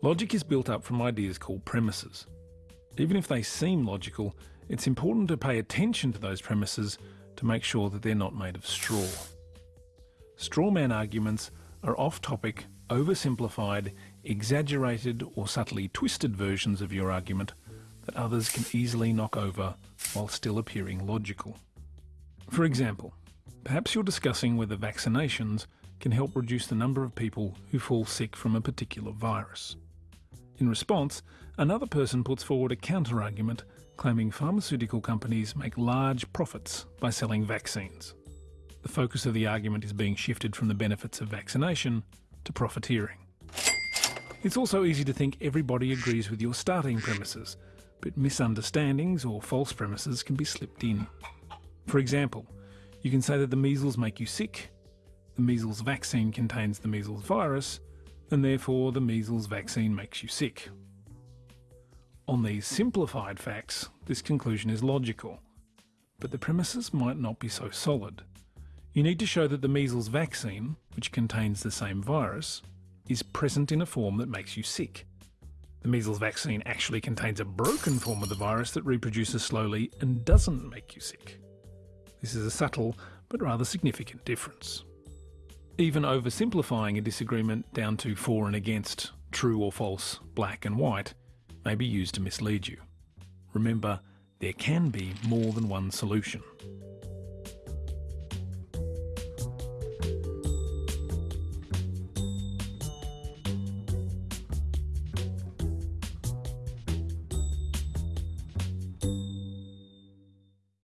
Logic is built up from ideas called premises. Even if they seem logical, it's important to pay attention to those premises to make sure that they're not made of straw. Strawman arguments are off-topic, oversimplified, exaggerated or subtly twisted versions of your argument that others can easily knock over while still appearing logical. For example, perhaps you're discussing whether vaccinations can help reduce the number of people who fall sick from a particular virus. In response, another person puts forward a counter-argument claiming pharmaceutical companies make large profits by selling vaccines. The focus of the argument is being shifted from the benefits of vaccination to profiteering. It's also easy to think everybody agrees with your starting premises, but misunderstandings or false premises can be slipped in. For example, you can say that the measles make you sick, the measles vaccine contains the measles virus, and therefore the measles vaccine makes you sick. On these simplified facts, this conclusion is logical, but the premises might not be so solid. You need to show that the measles vaccine, which contains the same virus, is present in a form that makes you sick. The measles vaccine actually contains a broken form of the virus that reproduces slowly and doesn't make you sick. This is a subtle but rather significant difference. Even oversimplifying a disagreement down to for and against, true or false, black and white, may be used to mislead you. Remember, there can be more than one solution.